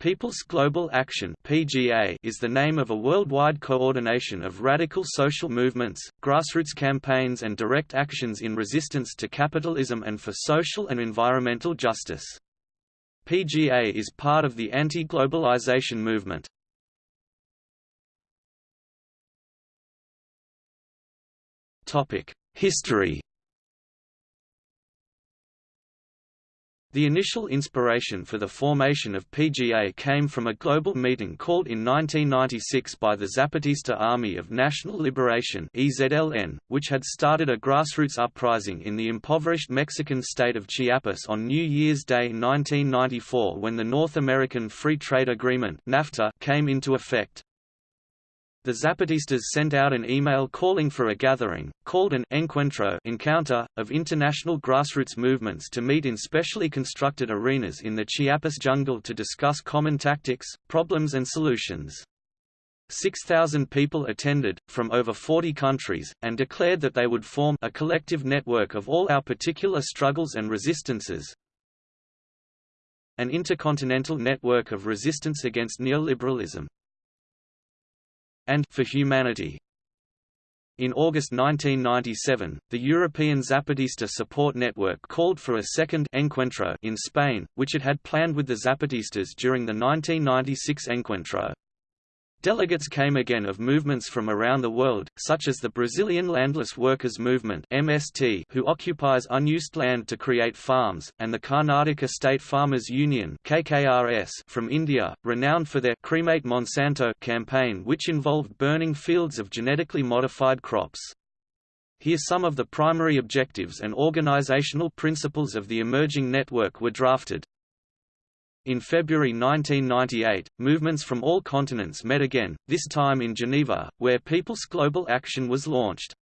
People's Global Action (PGA) is the name of a worldwide coordination of radical social movements, grassroots campaigns and direct actions in resistance to capitalism and for social and environmental justice. PGA is part of the anti-globalization movement. Topic: History The initial inspiration for the formation of PGA came from a global meeting called in 1996 by the Zapatista Army of National Liberation (EZLN), which had started a grassroots uprising in the impoverished Mexican state of Chiapas on New Year's Day 1994 when the North American Free Trade Agreement (NAFTA) came into effect. The Zapatistas sent out an email calling for a gathering, called an encuentro encounter, of international grassroots movements to meet in specially constructed arenas in the Chiapas jungle to discuss common tactics, problems and solutions. 6,000 people attended, from over 40 countries, and declared that they would form a collective network of all our particular struggles and resistances, an intercontinental network of resistance against neoliberalism and for humanity. In August 1997, the European Zapatista Support Network called for a second Encuentro in Spain, which it had planned with the Zapatistas during the 1996 Encuentro. Delegates came again of movements from around the world, such as the Brazilian Landless Workers Movement (MST), who occupies unused land to create farms, and the Karnataka State Farmers Union (KKRS) from India, renowned for their "Cremate Monsanto" campaign, which involved burning fields of genetically modified crops. Here some of the primary objectives and organizational principles of the emerging network were drafted. In February 1998, movements from all continents met again, this time in Geneva, where People's Global Action was launched.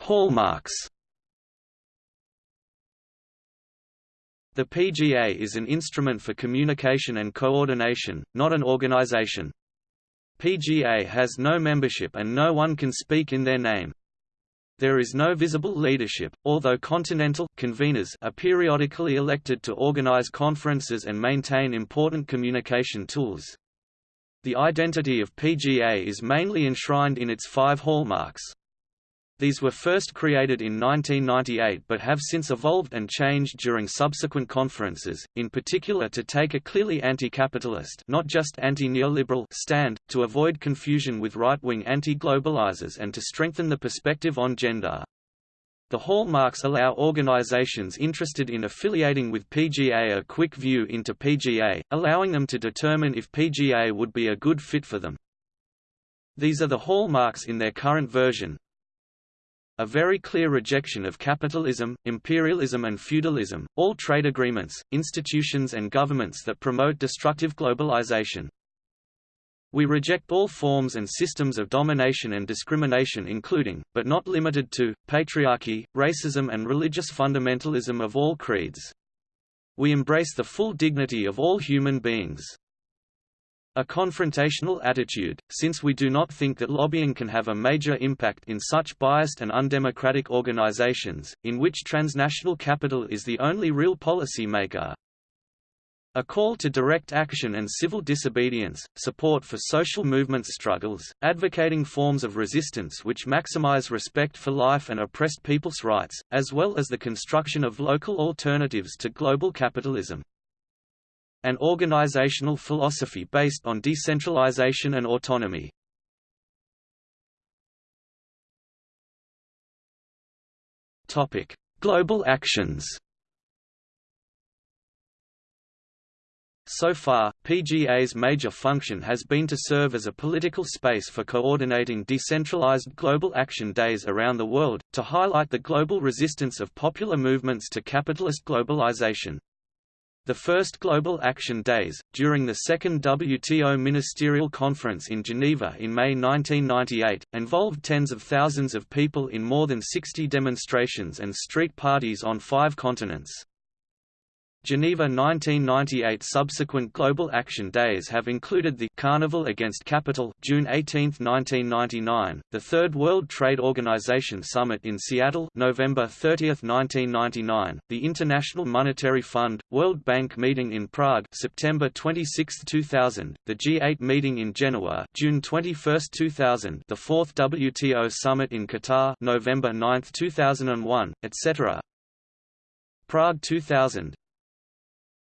Hallmarks The PGA is an instrument for communication and coordination, not an organization. PGA has no membership and no one can speak in their name. There is no visible leadership, although continental conveners are periodically elected to organize conferences and maintain important communication tools. The identity of PGA is mainly enshrined in its five hallmarks. These were first created in 1998 but have since evolved and changed during subsequent conferences, in particular to take a clearly anti-capitalist not just anti-neoliberal stand, to avoid confusion with right-wing anti-globalizers and to strengthen the perspective on gender. The hallmarks allow organizations interested in affiliating with PGA a quick view into PGA, allowing them to determine if PGA would be a good fit for them. These are the hallmarks in their current version, a very clear rejection of capitalism, imperialism and feudalism, all trade agreements, institutions and governments that promote destructive globalization. We reject all forms and systems of domination and discrimination including, but not limited to, patriarchy, racism and religious fundamentalism of all creeds. We embrace the full dignity of all human beings. A confrontational attitude, since we do not think that lobbying can have a major impact in such biased and undemocratic organizations, in which transnational capital is the only real policy maker. A call to direct action and civil disobedience, support for social movement struggles, advocating forms of resistance which maximize respect for life and oppressed people's rights, as well as the construction of local alternatives to global capitalism an organizational philosophy based on decentralization and autonomy. Topic: Global actions. So far, PGA's major function has been to serve as a political space for coordinating decentralized global action days around the world, to highlight the global resistance of popular movements to capitalist globalization. The first Global Action Days, during the second WTO Ministerial Conference in Geneva in May 1998, involved tens of thousands of people in more than 60 demonstrations and street parties on five continents. Geneva 1998 Subsequent Global Action Days have included the Carnival Against Capital June 18, 1999, the Third World Trade Organization Summit in Seattle November 30, 1999, the International Monetary Fund, World Bank meeting in Prague September 26, 2000, the G8 meeting in Genoa June 21, 2000, the Fourth WTO Summit in Qatar November 9, 2001, etc. Prague 2000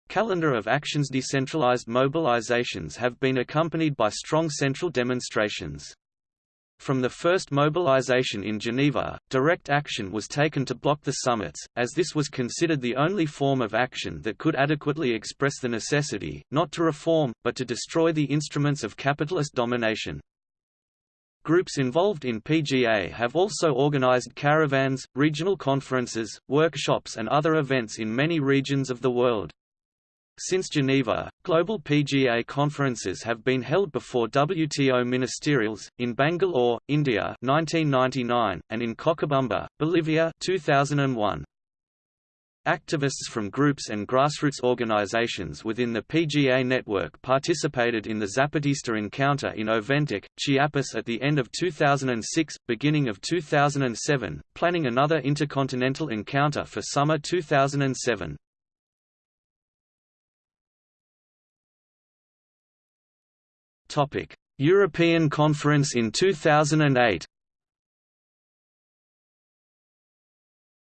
Calendar of actions Decentralized mobilizations have been accompanied by strong central demonstrations. From the first mobilization in Geneva, direct action was taken to block the summits, as this was considered the only form of action that could adequately express the necessity, not to reform, but to destroy the instruments of capitalist domination. Groups involved in PGA have also organized caravans, regional conferences, workshops and other events in many regions of the world. Since Geneva, global PGA conferences have been held before WTO ministerials, in Bangalore, India 1999, and in Cochabamba, Bolivia 2001. Activists from groups and grassroots organizations within the PGA network participated in the Zapatista encounter in Oventic, Chiapas at the end of 2006, beginning of 2007, planning another intercontinental encounter for summer 2007. Topic: European Conference in 2008.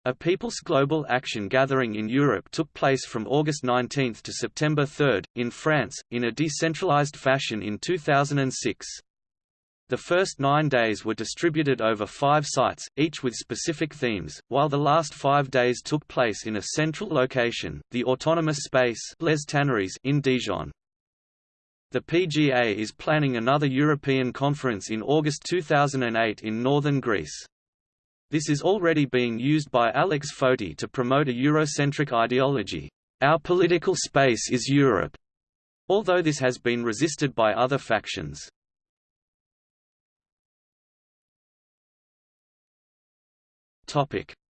A People's Global Action Gathering in Europe took place from August 19 to September 3, in France, in a decentralized fashion in 2006. The first nine days were distributed over five sites, each with specific themes, while the last five days took place in a central location, the autonomous space Les Tanneries in Dijon. The PGA is planning another European conference in August 2008 in northern Greece. This is already being used by Alex Foti to promote a Eurocentric ideology. Our political space is Europe, although this has been resisted by other factions.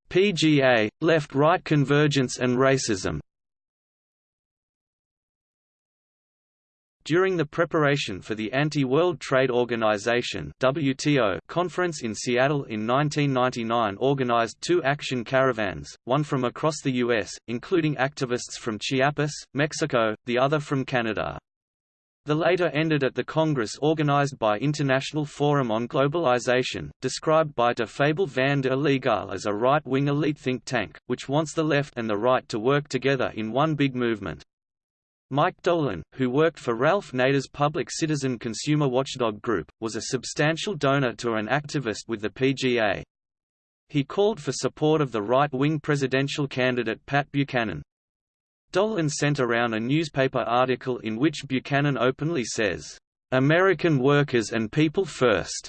PGA, left-right convergence and racism During the preparation for the Anti-World Trade Organization (WTO) conference in Seattle in 1999 organized two action caravans, one from across the US, including activists from Chiapas, Mexico, the other from Canada. The later ended at the Congress organized by International Forum on Globalization, described by de Fabel van de illegaal as a right-wing elite think tank, which wants the left and the right to work together in one big movement. Mike Dolan, who worked for Ralph Nader's Public Citizen Consumer Watchdog Group, was a substantial donor to an activist with the PGA. He called for support of the right-wing presidential candidate Pat Buchanan. Dolan sent around a newspaper article in which Buchanan openly says, "'American workers and people first."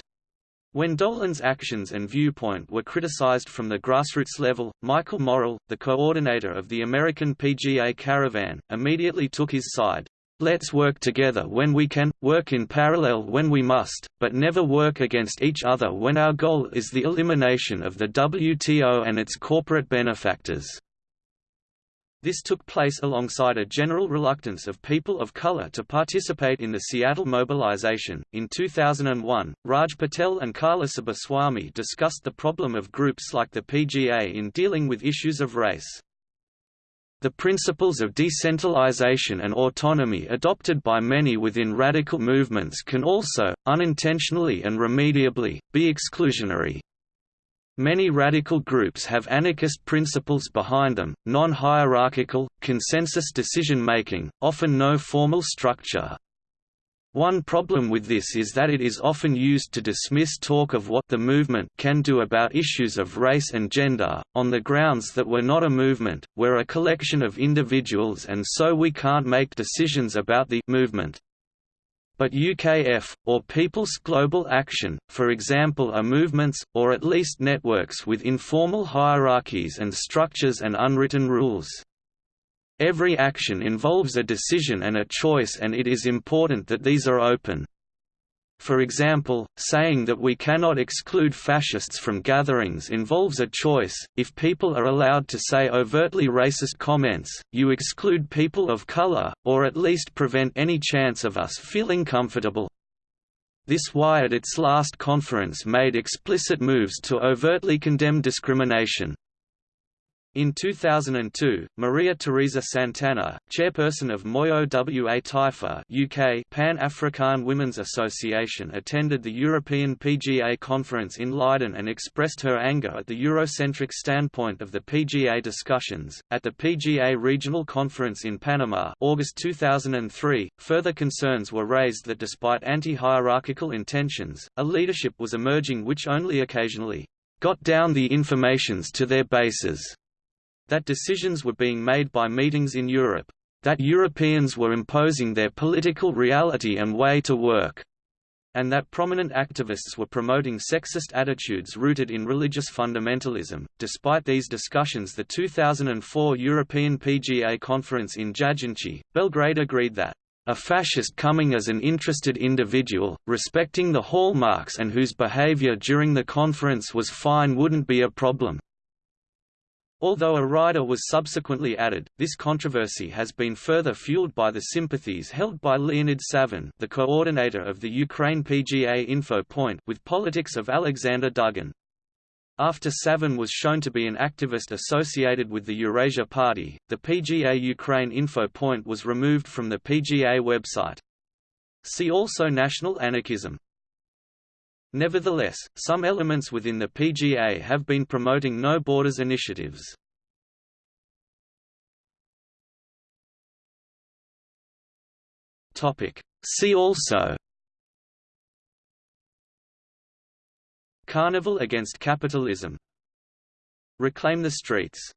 When Dolan's actions and viewpoint were criticized from the grassroots level, Michael Morrill, the coordinator of the American PGA Caravan, immediately took his side. Let's work together when we can, work in parallel when we must, but never work against each other when our goal is the elimination of the WTO and its corporate benefactors. This took place alongside a general reluctance of people of color to participate in the Seattle mobilization. In 2001, Raj Patel and Karla Subbaswamy discussed the problem of groups like the PGA in dealing with issues of race. The principles of decentralization and autonomy adopted by many within radical movements can also, unintentionally and remediably, be exclusionary. Many radical groups have anarchist principles behind them, non-hierarchical, consensus decision-making, often no formal structure. One problem with this is that it is often used to dismiss talk of what the movement can do about issues of race and gender, on the grounds that we're not a movement, we're a collection of individuals and so we can't make decisions about the movement. But UKF, or People's Global Action, for example are movements, or at least networks with informal hierarchies and structures and unwritten rules. Every action involves a decision and a choice and it is important that these are open. For example, saying that we cannot exclude fascists from gatherings involves a choice. If people are allowed to say overtly racist comments, you exclude people of color, or at least prevent any chance of us feeling comfortable. This why at its last conference made explicit moves to overtly condemn discrimination. In 2002, Maria Teresa Santana, chairperson of Moyo Wa Taifa UK Pan-African Women's Association attended the European PGA conference in Leiden and expressed her anger at the Eurocentric standpoint of the PGA discussions. At the PGA Regional Conference in Panama August 2003, further concerns were raised that despite anti-hierarchical intentions, a leadership was emerging which only occasionally got down the informations to their bases that decisions were being made by meetings in Europe, that Europeans were imposing their political reality and way to work, and that prominent activists were promoting sexist attitudes rooted in religious fundamentalism. Despite these discussions, the 2004 European PGA conference in Jajinci, Belgrade agreed that a fascist coming as an interested individual, respecting the hallmarks and whose behavior during the conference was fine wouldn't be a problem. Although a rider was subsequently added, this controversy has been further fueled by the sympathies held by Leonid Savin the coordinator of the Ukraine PGA Info Point with politics of Alexander Dugin. After Savin was shown to be an activist associated with the Eurasia Party, the PGA Ukraine Info Point was removed from the PGA website. See also National anarchism. Nevertheless, some elements within the PGA have been promoting no borders initiatives. See also Carnival against capitalism. Reclaim the streets